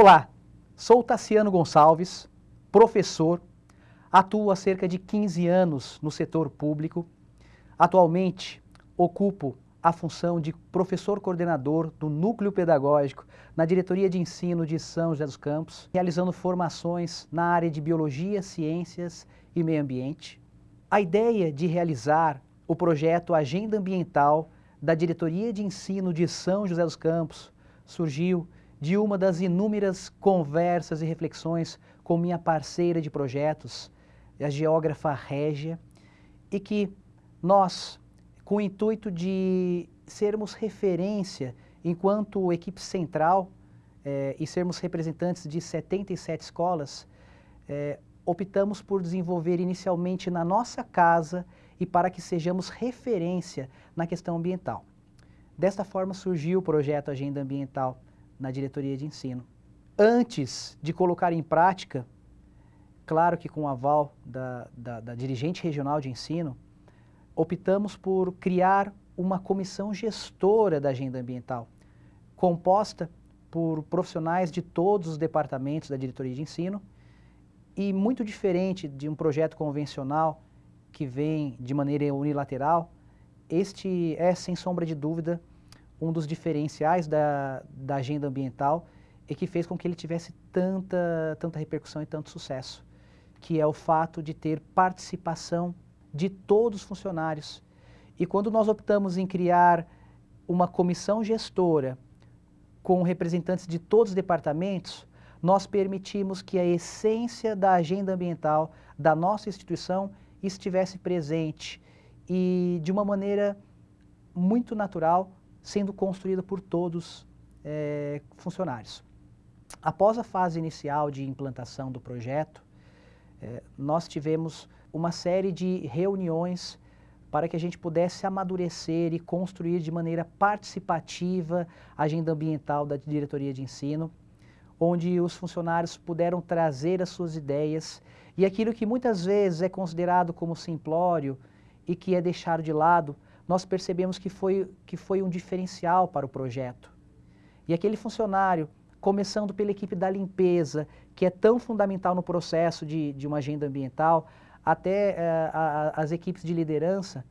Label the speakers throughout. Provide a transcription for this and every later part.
Speaker 1: Olá, sou Tassiano Gonçalves, professor, atuo há cerca de 15 anos no setor público. Atualmente ocupo a função de professor coordenador do Núcleo Pedagógico na Diretoria de Ensino de São José dos Campos, realizando formações na área de Biologia, Ciências e Meio Ambiente. A ideia de realizar o projeto Agenda Ambiental da Diretoria de Ensino de São José dos Campos surgiu de uma das inúmeras conversas e reflexões com minha parceira de projetos, a geógrafa Régia, e que nós, com o intuito de sermos referência enquanto equipe central eh, e sermos representantes de 77 escolas, eh, optamos por desenvolver inicialmente na nossa casa e para que sejamos referência na questão ambiental. Desta forma surgiu o projeto Agenda Ambiental na diretoria de ensino. Antes de colocar em prática, claro que com o aval da, da, da dirigente regional de ensino, optamos por criar uma comissão gestora da agenda ambiental, composta por profissionais de todos os departamentos da diretoria de ensino e muito diferente de um projeto convencional que vem de maneira unilateral, este é, sem sombra de dúvida, um dos diferenciais da, da agenda ambiental e que fez com que ele tivesse tanta, tanta repercussão e tanto sucesso, que é o fato de ter participação de todos os funcionários. E quando nós optamos em criar uma comissão gestora com representantes de todos os departamentos, nós permitimos que a essência da agenda ambiental da nossa instituição estivesse presente e de uma maneira muito natural sendo construída por todos é, funcionários. Após a fase inicial de implantação do projeto, é, nós tivemos uma série de reuniões para que a gente pudesse amadurecer e construir de maneira participativa a agenda ambiental da diretoria de ensino, onde os funcionários puderam trazer as suas ideias e aquilo que muitas vezes é considerado como simplório e que é deixado de lado, nós percebemos que foi, que foi um diferencial para o projeto. E aquele funcionário, começando pela equipe da limpeza, que é tão fundamental no processo de, de uma agenda ambiental, até uh, a, as equipes de liderança,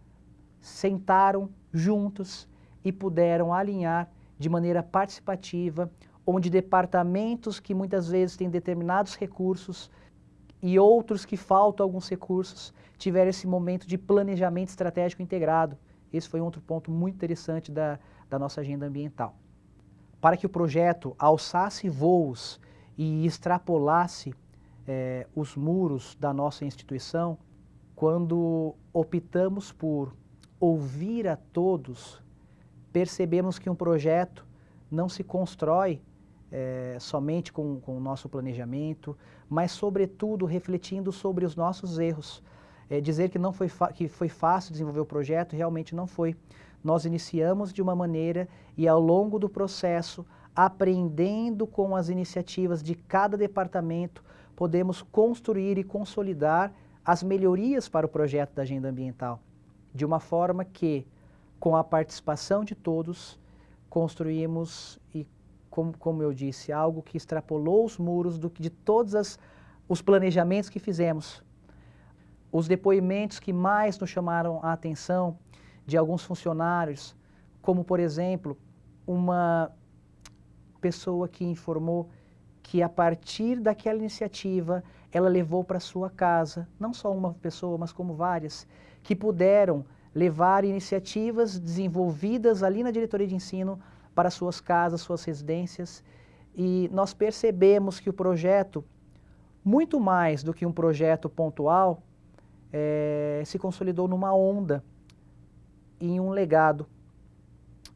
Speaker 1: sentaram juntos e puderam alinhar de maneira participativa, onde departamentos que muitas vezes têm determinados recursos e outros que faltam alguns recursos, tiveram esse momento de planejamento estratégico integrado, esse foi outro ponto muito interessante da, da nossa agenda ambiental. Para que o projeto alçasse voos e extrapolasse eh, os muros da nossa instituição, quando optamos por ouvir a todos, percebemos que um projeto não se constrói é, somente com, com, o nosso planejamento, mas sobretudo refletindo sobre os nossos erros, é, dizer que, não foi que foi fácil desenvolver o projeto, realmente não foi. Nós iniciamos de uma maneira e ao longo do processo, aprendendo com as iniciativas de cada departamento, podemos construir e consolidar as melhorias para o projeto da agenda ambiental, de uma forma que, com a participação de todos, construímos, e como, como eu disse, algo que extrapolou os muros do, de todos as, os planejamentos que fizemos, os depoimentos que mais nos chamaram a atenção de alguns funcionários, como por exemplo, uma pessoa que informou que a partir daquela iniciativa ela levou para sua casa, não só uma pessoa, mas como várias, que puderam levar iniciativas desenvolvidas ali na diretoria de ensino para suas casas, suas residências, e nós percebemos que o projeto, muito mais do que um projeto pontual, é, se consolidou numa onda, em um legado.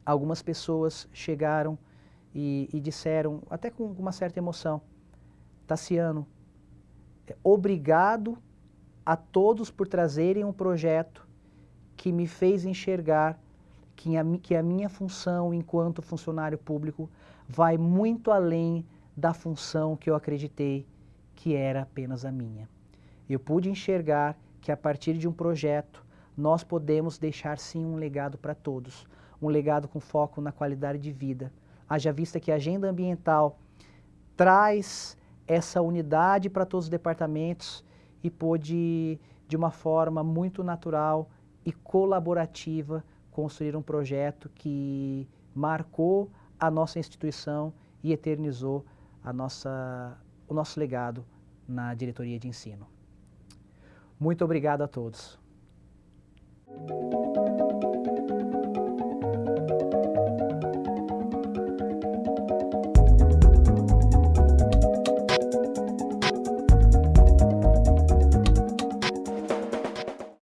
Speaker 1: Algumas pessoas chegaram e, e disseram, até com uma certa emoção, Tassiano, é, obrigado a todos por trazerem um projeto que me fez enxergar que a, que a minha função enquanto funcionário público vai muito além da função que eu acreditei que era apenas a minha. Eu pude enxergar que a partir de um projeto nós podemos deixar sim um legado para todos, um legado com foco na qualidade de vida. Haja vista que a agenda ambiental traz essa unidade para todos os departamentos e pôde, de uma forma muito natural e colaborativa, construir um projeto que marcou a nossa instituição e eternizou a nossa, o nosso legado na diretoria de ensino. Muito obrigado a todos. Thank you.